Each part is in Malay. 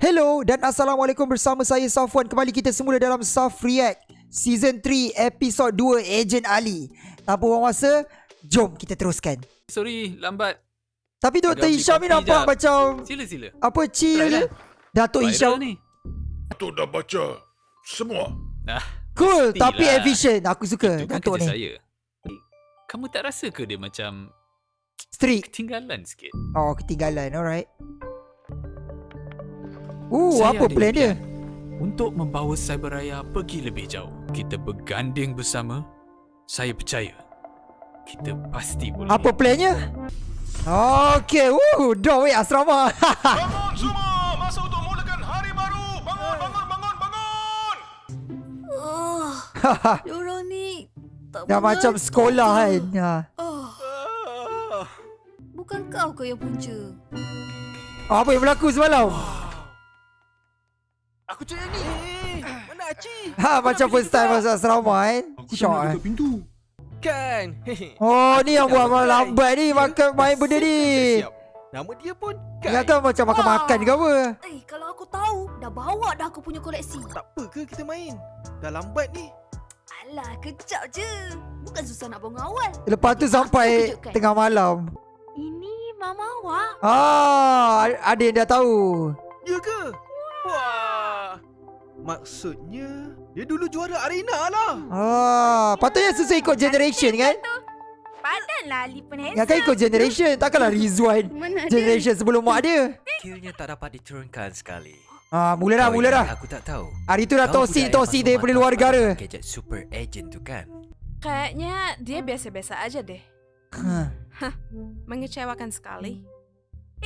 Hello dan Assalamualaikum bersama saya Safwan Kembali kita semula dalam Saf React Season 3 Episode 2 Agent Ali Tanpa buang masa Jom kita teruskan Sorry, lambat. Tapi Dr. Hisham ni nampak jap. macam Sila sila. Apa chill je lah. Datuk Hisham ni. Datuk dah baca semua. Nah, Cool Mestilah. tapi efficient Aku suka itu kan Datuk ni saya. Kamu tak rasa ke dia macam Strict ketinggalan sikit? Oh ketinggalan Alright Uh Saya apa plan dia Untuk membawa Cyberraya pergi lebih jauh. Kita berganding bersama. Saya percaya. Kita pasti boleh. Apa plannya Okay Woo Dah weh asrama Bangun semua, masa untuk mulakan hari baru. Bangun, bangun, bangun, bangun. Oh, diorang ni tak Dah macam sekolah kan ha. Oh, bukan kau ke yang punca? Apa yang berlaku semalam Aku cakap ni. Mana Aci? Ha macam first time masuk asrama kan Syok eh pintu. Kan. Oh ni yang Aku buat malam lambat ni Makan main benda ni Siap. Nama dia pun Kan. Ingatkan macam makan-makan ke apa Eh, kalau aku tahu, dah bawa dah aku punya koleksi. Tak apa ke kita main? Dah lambat ni. Alah, kejap je. Bukan susah nak bangun awal. Lepas tu sampai tengah malam Ini mama awak. Ah, ada yang dah tahu Ya ke? Wah. Maksudnya dia dulu juara arena lah. Ah, patutnya sesuai ikut generation kan Padanlah Ali pun Yang kan ikut generation Takkanlah Rizwan Generation sebelum mak dia Kiranya tak dapat diturunkan sekali. Ah, mula dah, mula dah Aku tak tahu. Hari tu dah masuk daripada mata luar negara Gadget super agent tu kan. Kayaknya dia biasa-biasa aja deh. Ha. Mengecewakan sekali.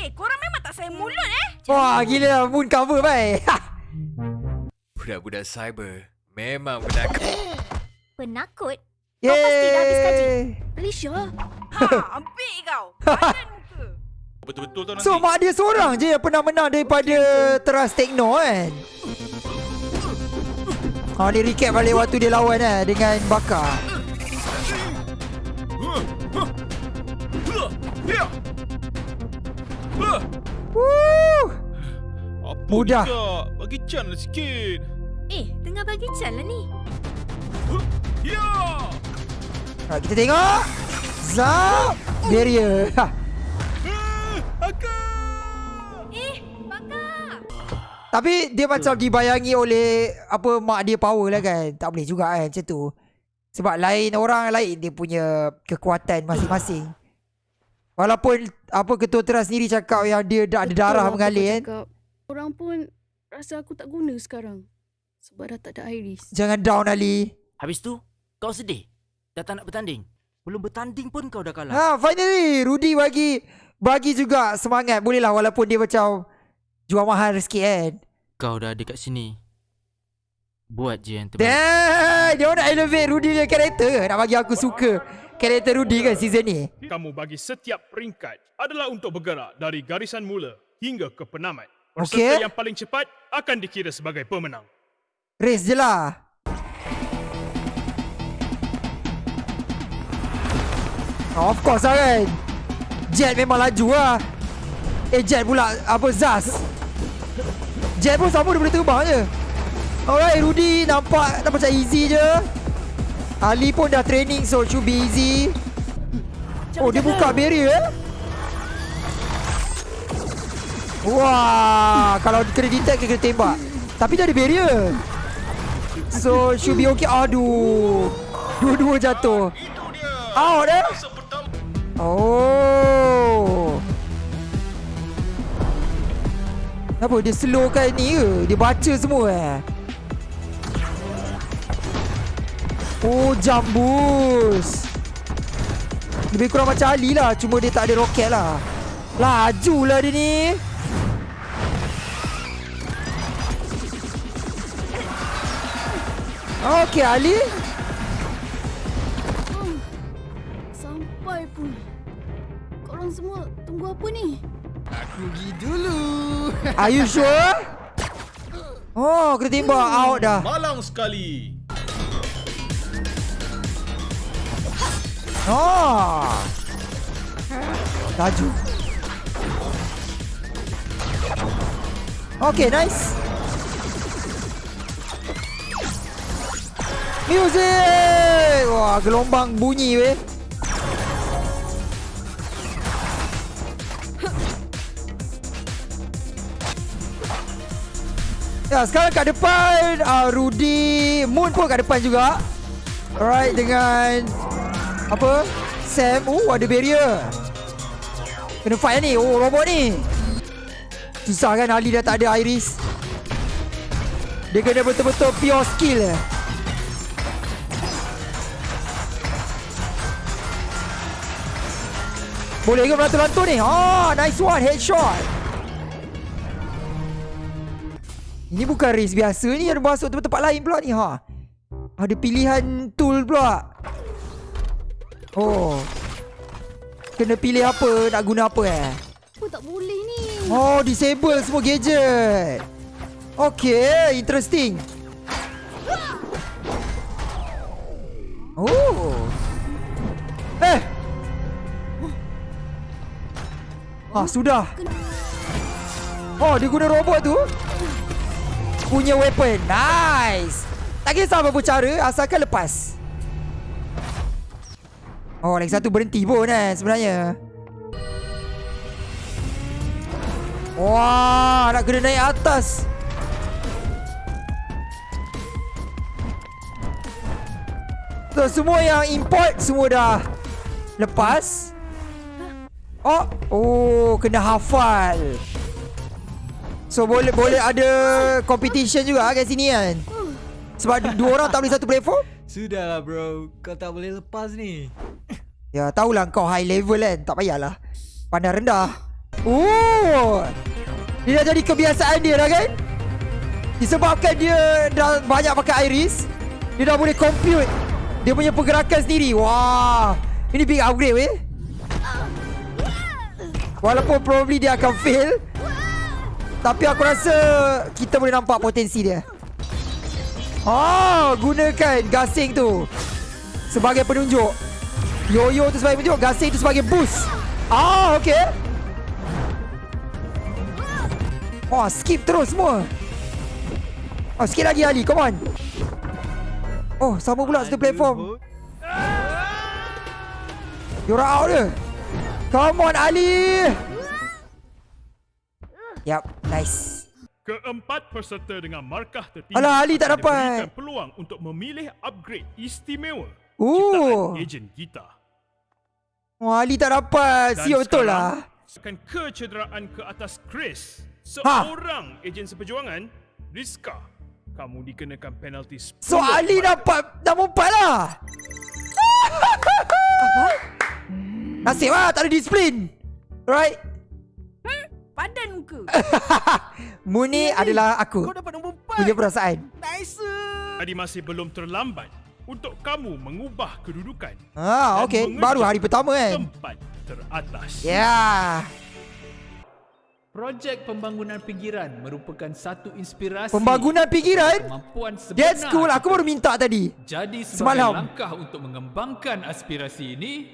Eh, korang memang tak sayang mulut eh? Wah gila lah Moon cover baik Budak-budak cyber memang penakut. Penakut? Yeay Alicia. Ha, ambil kau. Padan muka. Betul-betul tu nanti. So mak dia seorang je yang pernah menang daripada Teras Tekno kan Ha ni recap balik waktu dia lawan eh dengan Bakar. Woo Apa Mudah. Bagi can lah sikit. Eh, tengah bagi can lah ni. Ya. ha, Kita tengok Zap Barrier ha. Eh, bakar. Tapi dia macam dibayangi oleh Apa mak dia power lah kan Tak boleh juga kan macam tu Sebab lain orang lain Dia punya kekuatan masing-masing Walaupun Apa ketua teras sendiri cakap Yang dia dah ada darah mengalir kan Cakap. Orang pun rasa aku tak guna sekarang. Sebab dah tak ada Iris. Jangan down Ali Habis tu, kau sedih? Dah tak nak bertanding? Belum bertanding pun kau dah kalah. Ha finally Rudy bagi Bagi juga semangat Boleh lah walaupun dia macam Jual mahal sikit kan Kau dah ada kat sini. Buat je yang terbaik. Dia orang nak elevate Rudy punya karakter Nak bagi aku suka Karakter Rudy kan season ni Kamu bagi setiap peringkat adalah untuk bergerak dari garisan mula hingga ke penamat. Peserta Okey. yang paling cepat akan dikira sebagai pemenang. Race je lah. Oh, Of course lah kan? Jet memang laju lah. Eh Jet pula Apa Zaz? Jet pun sama dia boleh terbang je. Alright Rudy nampak Dah macam easy je. Ali pun dah training So should be easy. Oh dia buka barrier eh? Wah Kalau kena detect kena tembak. Tapi dah ada barrier So should be okay. Aduh. Dua-dua jatuh. Out eh. Oh. Kenapa dia slowkan ni ke? Dia baca semua eh? Oh jambus. Lebih kurang macam Ali lah. Cuma dia tak ada roket lah. Laju lah dia ni Okay Ali Sampai pun. Korang semua tunggu apa ni? Aku pergi dulu. Are you sure? Oh kena tembak out dah Malang sekali. Oh Laju Okay, nice. Music! Wah, gelombang bunyi weh. Ya, sekarang kat depan uh, Rudy Moon pun kat depan juga. Alright dengan apa? Sam. Oh, ada barrier. Kena fight ni. Oh, robot ni. Susah kan Ali dah tak ada Iris. Dia kena betul-betul pure skill eh. Boleh ke melantur-lantur ni? Ah, nice one. Headshot. Ini bukan race biasa ni Ada masuk tempat-tempat lain pula ni ha. Ada pilihan tool pula Oh Kena pilih apa Nak guna apa eh Apa tak boleh ni? Oh disable semua gadget Okay Interesting Oh Eh Ah sudah Oh dia guna robot tu punya weapon. Nice. Tak kisah apa cara asalkan lepas. Oh, lagi satu berhenti pun kan sebenarnya. Wah, nak kena naik atas. So, semua yang import semua dah lepas. Oh, oh, kena hafal. So boleh boleh ada competition juga kat sini kan? Sebab dua orang tak boleh satu platform? Sudahlah bro, kau tak boleh lepas ni. Ya tahulah kau high level kan? Tak payahlah. Pandang rendah. Oh! Dia dah jadi kebiasaan dia dah kan? Disebabkan dia dah banyak pakai iris. Dia dah boleh compute. Dia punya pergerakan sendiri. Wah! Ini big upgrade weh Walaupun probably dia akan fail tapi aku rasa kita boleh nampak potensi dia. Oh, gunakan gasing tu sebagai penunjuk. Yo-yo tu sebagai penunjuk, gasing tu sebagai boost. Ah, okey. Oh, skip terus semua. Oh, sikit lagi Ali, come on. Oh, sama pula satu platform. You're out dia. Come on Ali. Yap, nice. Keempat peserta dengan markah tertinggi Alah, Ali tak dapat. diberikan peluang untuk memilih upgrade istimewa Oh. ciptaan ejen kita. Wah, Ali tak dapat. Dan Siap betul sekarang, lah. Akan kecederaan ke atas Chris. Ha. Seorang ejen seperjuangan, Rizka. Kamu dikenakan penalti 10 So Ali dapat nombor 4 lah. Nasib lah tak ada disiplin. Right? Padan muka. Muni adalah aku. Kau dapat nombor 4. Punya perasaan. Nice. Jadi masih belum terlambat untuk kamu mengubah kedudukan. Ah, mengejar Baru hari pertama kan. Tempat teratas. Ya. Yeah. Projek pembangunan pinggiran merupakan satu inspirasi Pembangunan kemampuan sebenar. That's cool. Aku baru minta tadi. Jadi sebagai Semalam. langkah untuk mengembangkan aspirasi ini,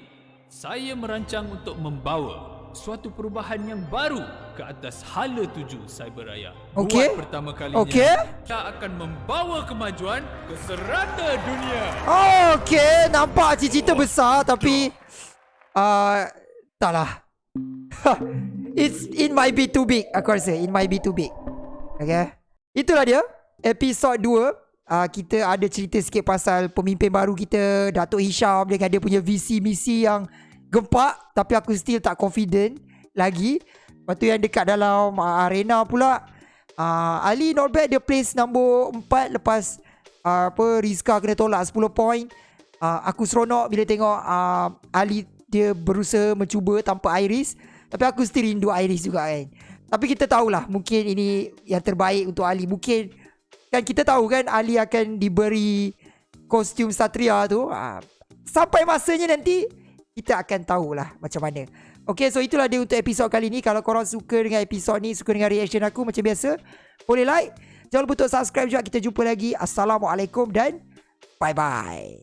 saya merancang untuk membawa suatu perubahan yang baru ke atas hala tuju Cyberraya. Okey. Buat pertama kalinya, Okey. kita akan membawa kemajuan ke serata dunia. Okey, nampak cita-cita besar tapi uh, taklah. It's it might be too big aku rasa. It might be too big. Okay. Itulah dia episod 2. Uh, kita ada cerita sikit pasal pemimpin baru kita Datuk Hisham dengan dia punya visi misi yang gempak tapi aku still tak confident lagi. Lepas tu yang dekat dalam uh, arena pula uh, Ali not bad dia place nombor 4 lepas uh, apa Rizka kena tolak 10 point. Uh, aku seronok bila tengok uh, Ali dia berusaha mencuba tanpa Iris tapi aku still rindu Iris juga kan. Tapi kita tahulah mungkin ini yang terbaik untuk Ali. Mungkin kan kita tahu kan Ali akan diberi kostum Satria tu. Uh, sampai masanya nanti kita akan tahulah macam mana. Okay, so itulah dia untuk episod kali ni. Kalau korang suka dengan episod ni, suka dengan reaction aku macam biasa, boleh like. Jangan lupa untuk subscribe juga. Kita jumpa lagi. Assalamualaikum dan bye-bye.